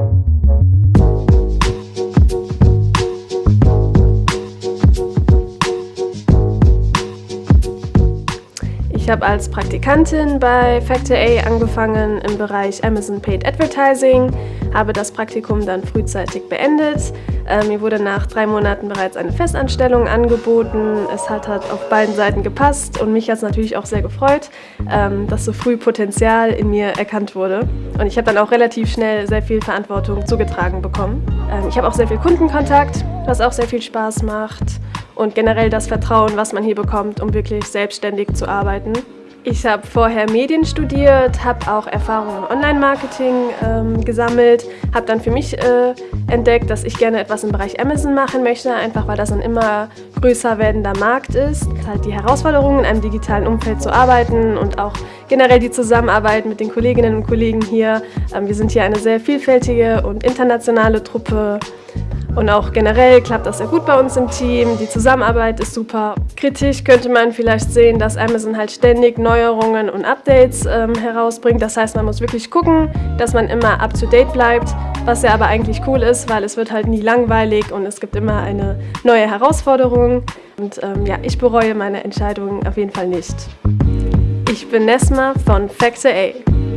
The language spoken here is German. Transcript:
thank you Ich habe als Praktikantin bei Factor A angefangen im Bereich Amazon Paid Advertising, habe das Praktikum dann frühzeitig beendet. Äh, mir wurde nach drei Monaten bereits eine Festanstellung angeboten. Es hat, hat auf beiden Seiten gepasst und mich hat es natürlich auch sehr gefreut, ähm, dass so früh Potenzial in mir erkannt wurde. Und ich habe dann auch relativ schnell sehr viel Verantwortung zugetragen bekommen. Ähm, ich habe auch sehr viel Kundenkontakt, was auch sehr viel Spaß macht und generell das Vertrauen, was man hier bekommt, um wirklich selbstständig zu arbeiten. Ich habe vorher Medien studiert, habe auch Erfahrungen im Online-Marketing ähm, gesammelt, habe dann für mich äh, entdeckt, dass ich gerne etwas im Bereich Amazon machen möchte, einfach weil das ein immer größer werdender Markt ist. Halt die Herausforderung, in einem digitalen Umfeld zu arbeiten und auch generell die Zusammenarbeit mit den Kolleginnen und Kollegen hier. Ähm, wir sind hier eine sehr vielfältige und internationale Truppe. Und auch generell klappt das sehr gut bei uns im Team. Die Zusammenarbeit ist super. Kritisch könnte man vielleicht sehen, dass Amazon halt ständig Neuerungen und Updates ähm, herausbringt. Das heißt, man muss wirklich gucken, dass man immer up-to-date bleibt, was ja aber eigentlich cool ist, weil es wird halt nie langweilig und es gibt immer eine neue Herausforderung. Und ähm, ja, ich bereue meine Entscheidung auf jeden Fall nicht. Ich bin Nesma von Factor A.